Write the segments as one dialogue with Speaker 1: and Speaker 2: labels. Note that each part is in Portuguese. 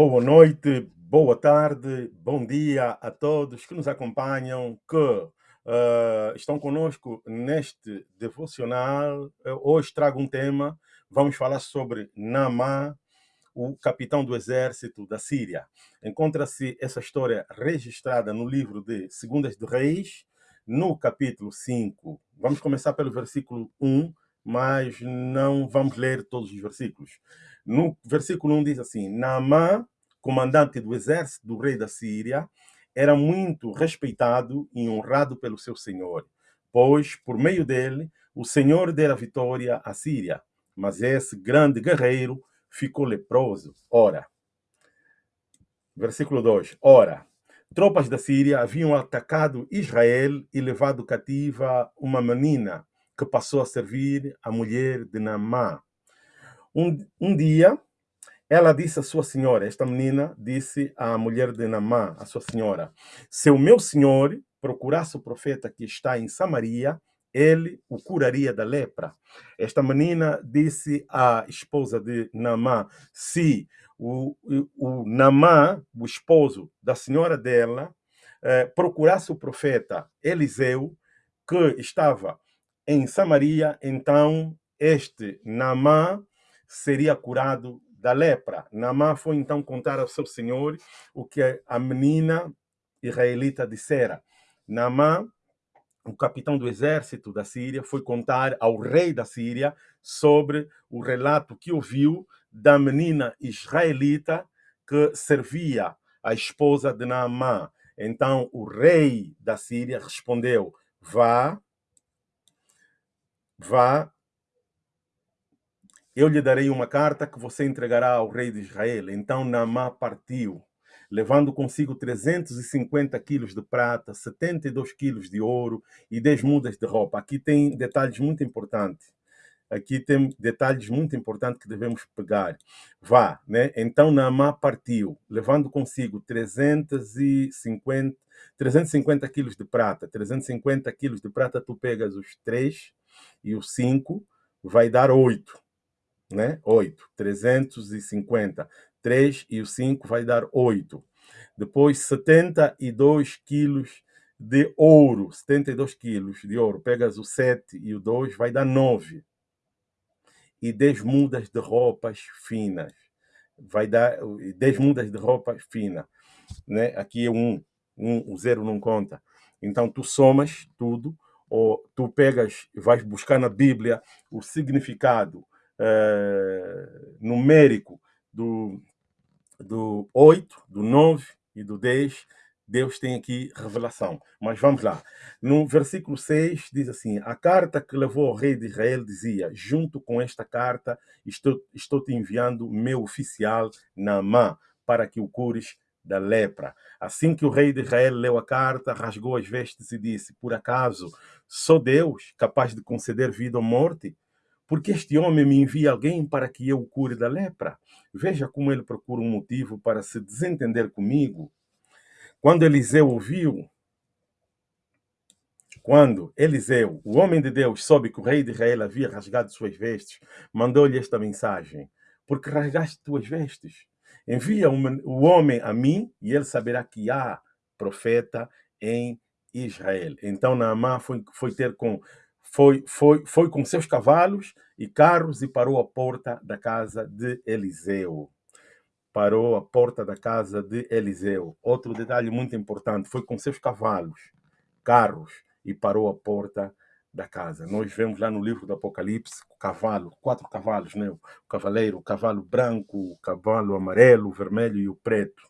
Speaker 1: Boa noite, boa tarde, bom dia a todos que nos acompanham, que uh, estão conosco neste devocional. Eu hoje trago um tema, vamos falar sobre Namá, o capitão do exército da Síria. Encontra-se essa história registrada no livro de Segundas de Reis, no capítulo 5. Vamos começar pelo versículo 1, mas não vamos ler todos os versículos. No versículo 1 diz assim: Naamã, comandante do exército do rei da Síria, era muito respeitado e honrado pelo seu senhor, pois, por meio dele, o senhor dera vitória à Síria. Mas esse grande guerreiro ficou leproso. Ora, versículo 2: Ora, tropas da Síria haviam atacado Israel e levado cativa uma menina que passou a servir a mulher de Naamã. Um, um dia, ela disse à sua senhora, esta menina disse à mulher de Namã, a sua senhora, se o meu senhor procurasse o profeta que está em Samaria, ele o curaria da lepra. Esta menina disse à esposa de Namã, se o, o, o Namã, o esposo da senhora dela, eh, procurasse o profeta Eliseu, que estava em Samaria, então este Namã seria curado da lepra. Namã foi então contar ao seu senhor o que a menina israelita dissera. Namã, o capitão do exército da Síria, foi contar ao rei da Síria sobre o relato que ouviu da menina israelita que servia a esposa de Naamã. Então o rei da Síria respondeu: Vá, vá eu lhe darei uma carta que você entregará ao rei de Israel. Então Naamã partiu, levando consigo 350 quilos de prata, 72 quilos de ouro e 10 mudas de roupa. Aqui tem detalhes muito importantes. Aqui tem detalhes muito importantes que devemos pegar. Vá, né? Então Naamã partiu, levando consigo 350, 350 quilos de prata. 350 quilos de prata, tu pegas os 3 e os 5, vai dar 8 né? 8. 350. 3 e o 5 vai dar 8. Depois, 72 quilos de ouro. 72 quilos de ouro. Pegas o 7 e o 2, vai dar 9. E 10 mudas de roupas finas. Vai dar 10 mudas de roupa fina. Né? Aqui é 1. 1, o 0 não conta. Então, tu somas tudo, ou tu pegas, vais buscar na Bíblia o significado é, numérico do, do 8, do 9 e do 10, Deus tem aqui revelação. Mas vamos lá. No versículo 6 diz assim: A carta que levou ao rei de Israel dizia: Junto com esta carta, estou, estou te enviando meu oficial Naamã, para que o cures da lepra. Assim que o rei de Israel leu a carta, rasgou as vestes e disse: Por acaso sou Deus capaz de conceder vida ou morte? Porque este homem me envia alguém para que eu o cure da lepra. Veja como ele procura um motivo para se desentender comigo. Quando Eliseu ouviu, quando Eliseu, o homem de Deus, soube que o rei de Israel havia rasgado suas vestes, mandou-lhe esta mensagem: Porque rasgaste tuas vestes? Envia o homem a mim e ele saberá que há profeta em Israel. Então Naamã foi, foi ter com foi, foi, foi com seus cavalos e carros e parou à porta da casa de Eliseu. Parou à porta da casa de Eliseu. Outro detalhe muito importante, foi com seus cavalos, carros e parou à porta da casa. Nós vemos lá no livro do Apocalipse o cavalo, quatro cavalos, né? O cavaleiro, o cavalo branco, o cavalo amarelo, o vermelho e o preto.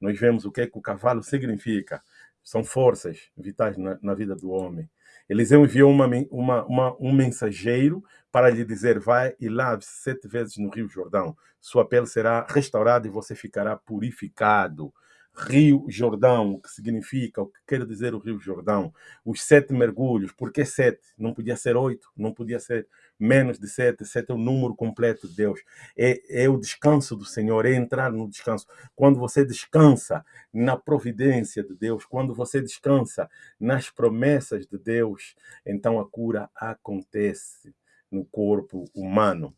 Speaker 1: Nós vemos o que, é que o cavalo significa. São forças vitais na, na vida do homem. Eliseu enviou uma, uma, uma, um mensageiro para lhe dizer: vai e lave-se sete vezes no Rio Jordão. Sua pele será restaurada e você ficará purificado. Rio Jordão, o que significa, o que quer dizer o Rio Jordão. Os sete mergulhos, por que sete? Não podia ser oito, não podia ser menos de sete. Sete é o número completo de Deus. É, é o descanso do Senhor, é entrar no descanso. Quando você descansa na providência de Deus, quando você descansa nas promessas de Deus, então a cura acontece no corpo humano.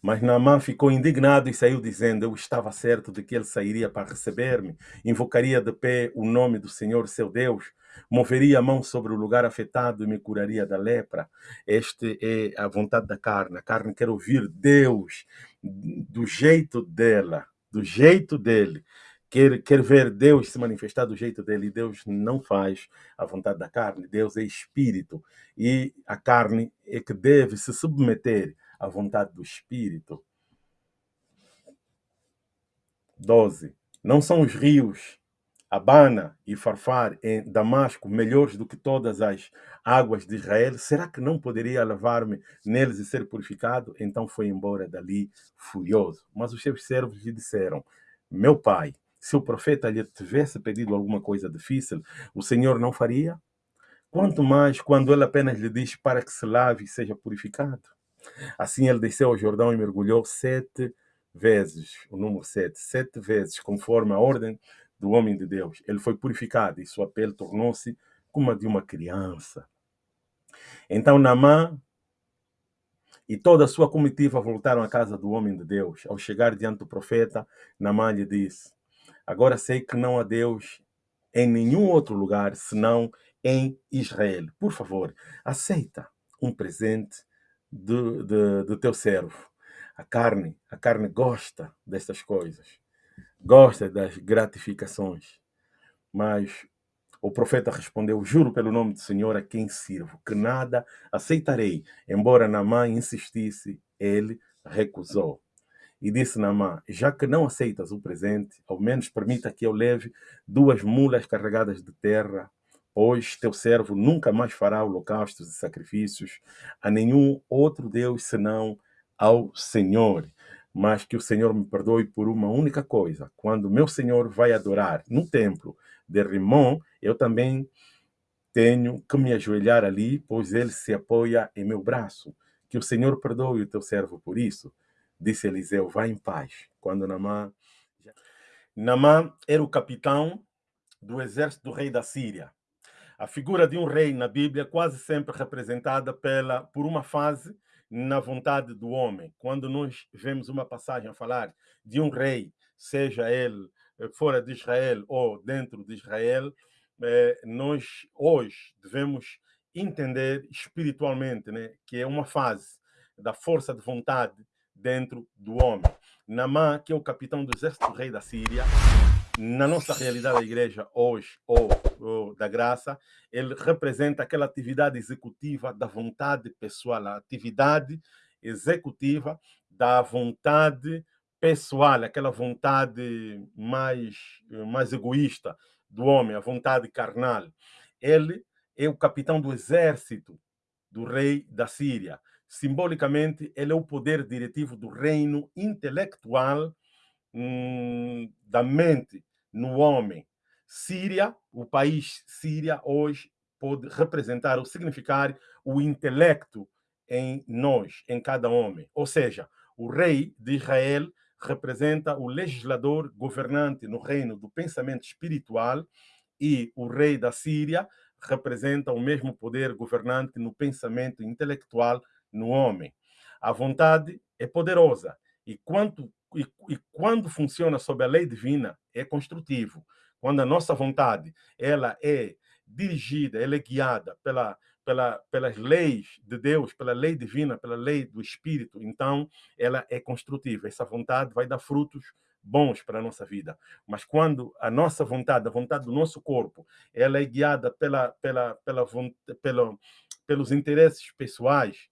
Speaker 1: Mas Naamã ficou indignado e saiu dizendo: Eu estava certo de que ele sairia para receber-me, invocaria de pé o nome do Senhor seu Deus, moveria a mão sobre o lugar afetado e me curaria da lepra. Este é a vontade da carne. A carne quer ouvir Deus do jeito dela, do jeito dele. Quer, quer ver Deus se manifestar do jeito dele. E Deus não faz a vontade da carne. Deus é espírito. E a carne é que deve se submeter à vontade do espírito. 12. Não são os rios Abana e Farfar em Damasco melhores do que todas as águas de Israel? Será que não poderia lavar-me neles e ser purificado? Então foi embora dali furioso. Mas os seus servos lhe disseram: Meu pai, se o profeta lhe tivesse pedido alguma coisa difícil, o Senhor não faria? Quanto mais quando ele apenas lhe diz para que se lave e seja purificado. Assim ele desceu ao Jordão e mergulhou sete vezes, o número sete, sete vezes, conforme a ordem do homem de Deus. Ele foi purificado e sua pele tornou-se como a de uma criança. Então Naamã e toda a sua comitiva voltaram à casa do homem de Deus. Ao chegar diante do profeta, Naamã lhe disse: Agora sei que não há Deus em nenhum outro lugar senão em Israel. Por favor, aceita um presente do, do, do teu servo. A carne, a carne gosta destas coisas gosta das gratificações. Mas o profeta respondeu: Juro pelo nome do Senhor a quem sirvo, que nada aceitarei. Embora Namã insistisse, ele recusou. E disse Namã: Já que não aceitas o presente, ao menos permita que eu leve duas mulas carregadas de terra, pois teu servo nunca mais fará holocaustos e sacrifícios a nenhum outro Deus senão ao Senhor mas que o Senhor me perdoe por uma única coisa. Quando meu Senhor vai adorar no templo de Rimon, eu também tenho que me ajoelhar ali, pois ele se apoia em meu braço. Que o Senhor perdoe o teu servo por isso. Disse Eliseu, vá em paz. Quando Namã... Namã era o capitão do exército do rei da Síria. A figura de um rei na Bíblia é quase sempre representada pela, por uma fase na vontade do homem. Quando nós vemos uma passagem a falar de um rei, seja ele eh, fora de Israel ou dentro de Israel, eh, nós hoje devemos entender espiritualmente né, que é uma fase da força de vontade dentro do homem. Namã, que é o capitão do exército do rei da Síria, na nossa realidade da igreja hoje, ou, ou, da graça, ele representa aquela atividade executiva da vontade pessoal, a atividade executiva da vontade pessoal, aquela vontade mais, mais egoísta do homem, a vontade carnal. Ele é o capitão do exército do rei da Síria. Simbolicamente, ele é o poder diretivo do reino intelectual hum, da mente no homem. Síria, o país Síria hoje pode representar ou significar o intelecto em nós, em cada homem. Ou seja, o rei de Israel representa o legislador governante no reino do pensamento espiritual e o rei da Síria representa o mesmo poder governante no pensamento intelectual no homem. A vontade é poderosa e quanto e, e, quando funciona sob a lei divina, é construtivo. Quando a nossa vontade ela é dirigida, ela é guiada pela, pela, pelas leis de Deus, pela lei divina, pela lei do Espírito, então ela é construtiva. Essa vontade vai dar frutos bons para a nossa vida. Mas quando a nossa vontade, a vontade do nosso corpo, ela é guiada pela, pela, pela, pela, pelos interesses pessoais,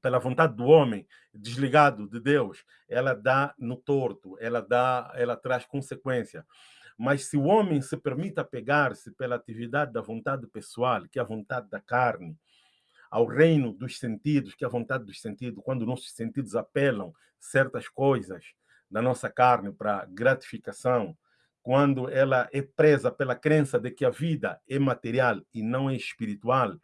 Speaker 1: pela vontade do homem, desligado de Deus, ela dá no torto, ela dá, ela traz consequência. Mas se o homem se permite apegar-se pela atividade da vontade pessoal, que é a vontade da carne, ao reino dos sentidos, que é a vontade dos sentidos, quando nossos sentidos apelam certas coisas da nossa carne para gratificação, quando ela é presa pela crença de que a vida é material e não é espiritual,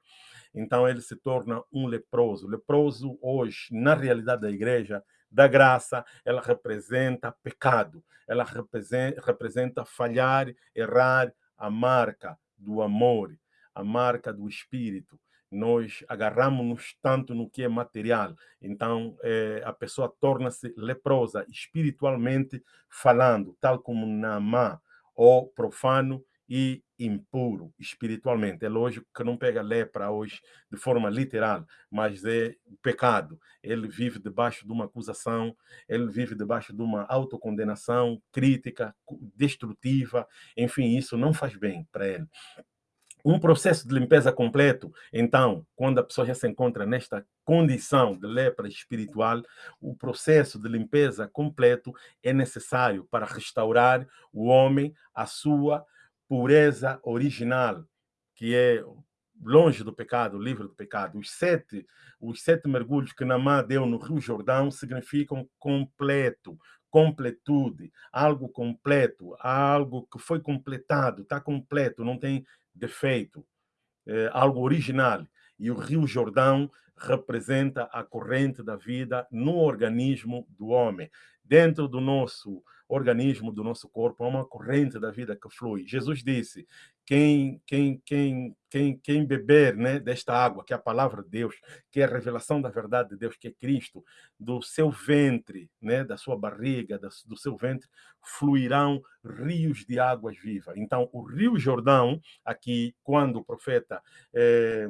Speaker 1: então ele se torna um leproso. Leproso hoje, na realidade da igreja, da graça, ela representa pecado, ela representa, falhar, errar a marca do amor, a marca do espírito. nós agarramos-nos tanto no que é material, então é, a pessoa torna-se leprosa espiritualmente falando, tal como Namá, ou profano e impuro espiritualmente. É lógico que não pega lepra hoje de forma literal, mas é pecado. Ele vive debaixo de uma acusação, ele vive debaixo de uma autocondenação crítica, destrutiva, enfim, isso não faz bem para ele. Um processo de limpeza completo, então, quando a pessoa já se encontra nesta condição de lepra espiritual, o processo de limpeza completo é necessário para restaurar o homem à sua pureza original, que é longe do pecado, livre do pecado. Os sete, os sete mergulhos que Namá deu no Rio Jordão significam completo, completude, algo completo, algo que foi completado, está completo, não tem defeito, é algo original. E o Rio Jordão representa a corrente da vida no organismo do homem. Dentro do nosso organismo, do nosso corpo, há uma corrente da vida que flui. Jesus disse: quem, quem, quem, quem, quem beber né, desta água, que é a palavra de Deus, que é a revelação da verdade de Deus, que é Cristo, do seu ventre, né, da sua barriga, do seu ventre, fluirão rios de águas vivas. Então, o Rio Jordão, aqui, quando o profeta. Eh,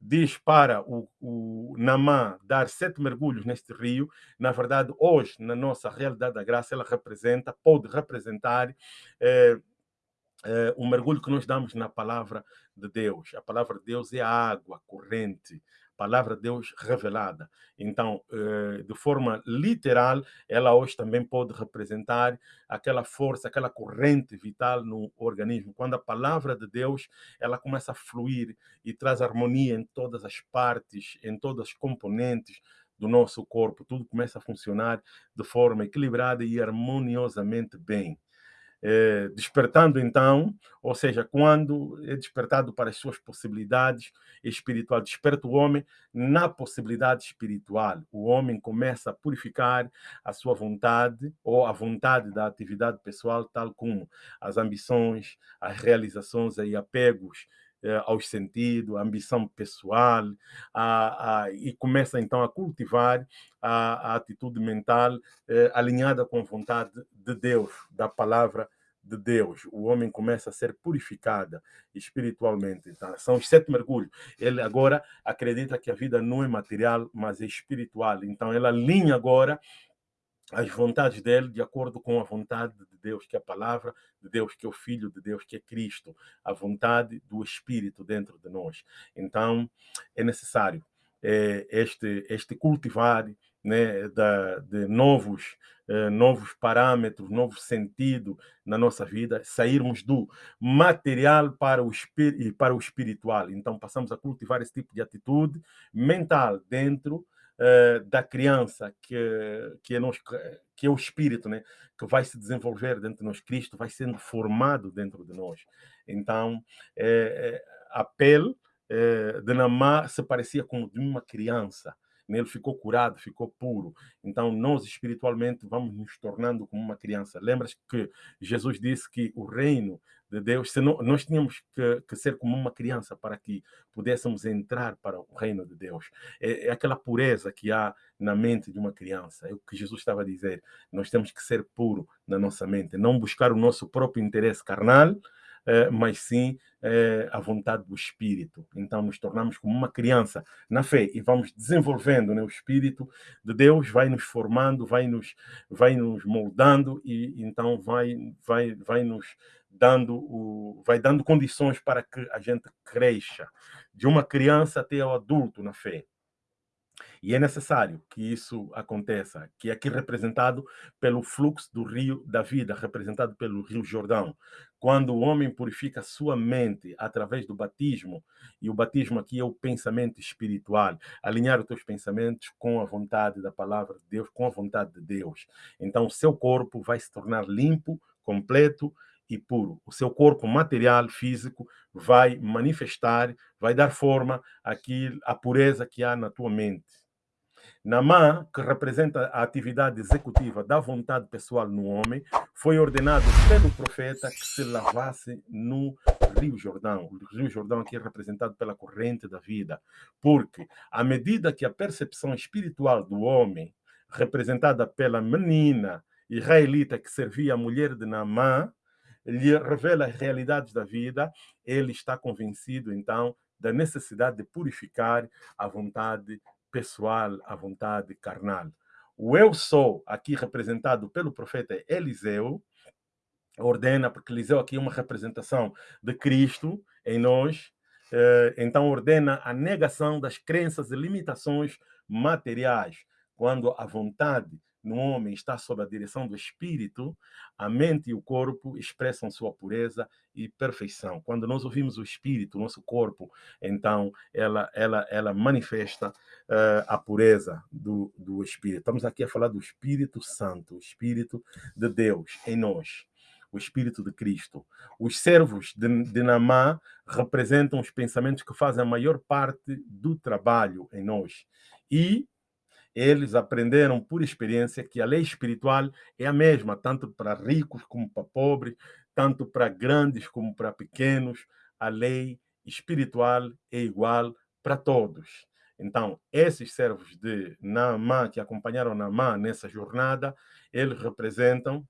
Speaker 1: diz para o, o Namã dar sete mergulhos neste rio, na verdade, hoje, na nossa realidade da graça, ela representa, pode representar eh, eh, o mergulho que nós damos na palavra de Deus. A palavra de Deus é a água corrente, palavra de Deus revelada. Então, eh, de forma literal, ela hoje também pode representar aquela força, aquela corrente vital no organismo. Quando a palavra de Deus, ela começa a fluir e traz harmonia em todas as partes, em todas as componentes do nosso corpo, tudo começa a funcionar de forma equilibrada e harmoniosamente bem é, despertando então, ou seja, quando é despertado para as suas possibilidades espirituais, desperta o homem na possibilidade espiritual. O homem começa a purificar a sua vontade ou a vontade da atividade pessoal, tal como as ambições, as realizações e apegos eh, aos sentidos, a ambição pessoal, a, a, e começa então a cultivar a, a atitude mental eh, alinhada com a vontade de Deus, da palavra de Deus. O homem começa a ser purificado espiritualmente. Então, são os sete mergulhos. Ele agora acredita que a vida não é material, mas é espiritual. Então, ele alinha agora as vontades dele de acordo com a vontade de Deus, que é a palavra de Deus, que é o Filho de Deus, que é Cristo, a vontade do Espírito dentro de nós. Então, é necessário é, este, este cultivar né, da, de novos, eh, novos parâmetros, novo sentido na nossa vida, sairmos do material para o, para o espiritual. Então, passamos a cultivar esse tipo de atitude mental dentro eh, da criança, que, que, é que é o espírito, né, que vai se desenvolver dentro de nós. Cristo vai sendo formado dentro de nós. Então, eh, a pele de Namá se parecia com de uma criança nele ficou curado, ficou puro. Então, nós espiritualmente vamos nos tornando como uma criança. Lembras que Jesus disse que o reino de Deus, se não, nós tínhamos que, que, ser como uma criança para que pudéssemos entrar para o reino de Deus. É, é, aquela pureza que há na mente de uma criança. É o que Jesus estava a dizer. Nós temos que ser puro na nossa mente, não buscar o nosso próprio interesse carnal, mas sim eh, a vontade do Espírito. Então, nos tornamos como uma criança na fé e vamos desenvolvendo né? o Espírito de Deus, vai nos formando, vai nos, vai nos moldando e então vai, vai, vai nos dando o, vai dando condições para que a gente cresça de uma criança até o adulto na fé. E é necessário que isso aconteça, que é aqui representado pelo fluxo do rio da vida, representado pelo rio Jordão. Quando o homem purifica sua mente através do batismo, e o batismo aqui é o pensamento espiritual, alinhar os teus pensamentos com a vontade da palavra de Deus, com a vontade de Deus. Então, o seu corpo vai se tornar limpo, completo e puro. O seu corpo material, físico, vai manifestar, vai dar forma àquilo, à pureza que há na tua mente. Namã, que representa a atividade executiva da vontade pessoal no homem, foi ordenado pelo profeta que se lavasse no Rio Jordão. O Rio Jordão aqui é representado pela corrente da vida, porque à medida que a percepção espiritual do homem, representada pela menina israelita que servia a mulher de Naamã, lhe revela as realidades da vida, ele está convencido, então, da necessidade de purificar a vontade pessoal, a vontade carnal. O eu sou, aqui representado pelo profeta Eliseu, ordena, porque Eliseu aqui é uma representação de Cristo em nós, eh, então ordena a negação das crenças e limitações materiais, quando a vontade no homem está sob a direção do espírito, a mente e o corpo expressam sua pureza e perfeição. Quando nós ouvimos o espírito, o nosso corpo, então ela, ela, ela manifesta uh, a pureza do, do espírito. Estamos aqui a falar do Espírito Santo, o Espírito de Deus em nós o Espírito de Cristo. Os servos de, de Namá representam os pensamentos que fazem a maior parte do trabalho em nós. E eles aprenderam por experiência que a lei espiritual é a mesma, tanto para ricos como para pobres, tanto para grandes como para pequenos. A lei espiritual é igual para todos. Então, esses servos de Naamã, que acompanharam Naamã nessa jornada, eles representam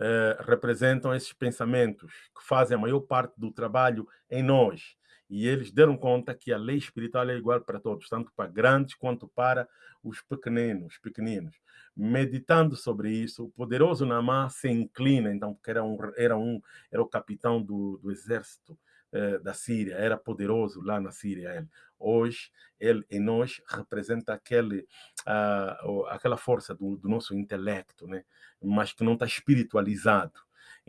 Speaker 1: eh, representam esses pensamentos que fazem a maior parte do trabalho em nós. E eles deram conta que a lei espiritual é igual para todos, tanto para grandes quanto para os pequeninos, pequeninos. Meditando sobre isso, o poderoso Namá se inclina, então, porque era, um, era, um, era o capitão do, do exército eh, da Síria, era poderoso lá na Síria. Ele. Hoje, ele em nós representa aquele, uh, aquela força do, do nosso intelecto, né? mas que não está espiritualizado.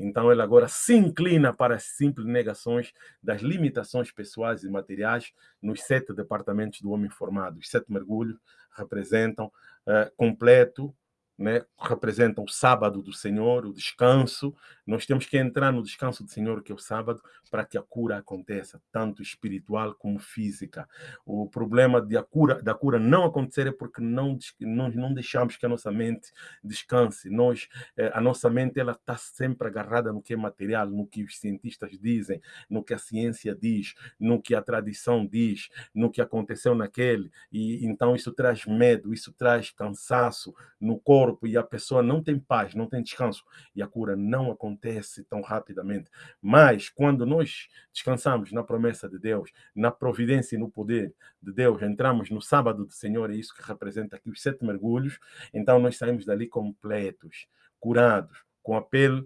Speaker 1: Então, ele agora se inclina para as simples negações das limitações pessoais e materiais nos sete departamentos do homem formado. Os sete mergulhos representam uh, completo né, representam o sábado do Senhor, o descanso. Nós temos que entrar no descanso do Senhor, que é o sábado, para que a cura aconteça, tanto espiritual como física. O problema de cura, da cura não acontecer é porque não, nós não deixamos que a nossa mente descanse. Nós, eh, a nossa mente ela está sempre agarrada no que é material, no que os cientistas dizem, no que a ciência diz, no que a tradição diz, no que aconteceu naquele. E então isso traz medo, isso traz cansaço no corpo corpo e a pessoa não tem paz, não tem descanso e a cura não acontece tão rapidamente. Mas quando nós descansamos na promessa de Deus, na providência e no poder de Deus, entramos no sábado do Senhor, é isso que representa aqui os sete mergulhos, então nós saímos dali completos, curados, com a pele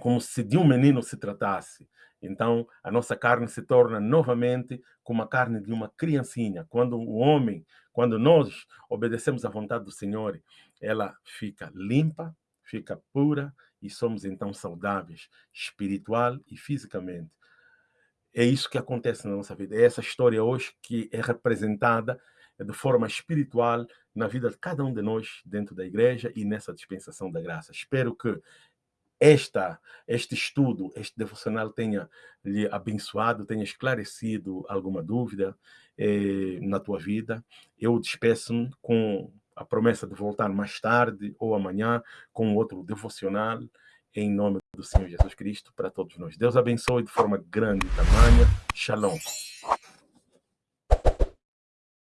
Speaker 1: como se de um menino se tratasse. Então, a nossa carne se torna novamente como a carne de uma criancinha. Quando o homem, quando nós obedecemos à vontade do Senhor, ela fica limpa, fica pura e somos então saudáveis, espiritual e fisicamente. É isso que acontece na nossa vida. É essa história hoje que é representada de forma espiritual na vida de cada um de nós dentro da igreja e nessa dispensação da graça. Espero que esta, este estudo, este devocional tenha lhe abençoado, tenha esclarecido alguma dúvida eh, na tua vida. Eu despeço-me com a promessa de voltar mais tarde ou amanhã com outro devocional em nome do Senhor Jesus Cristo para todos nós. Deus abençoe de forma grande e tamanha. Shalom.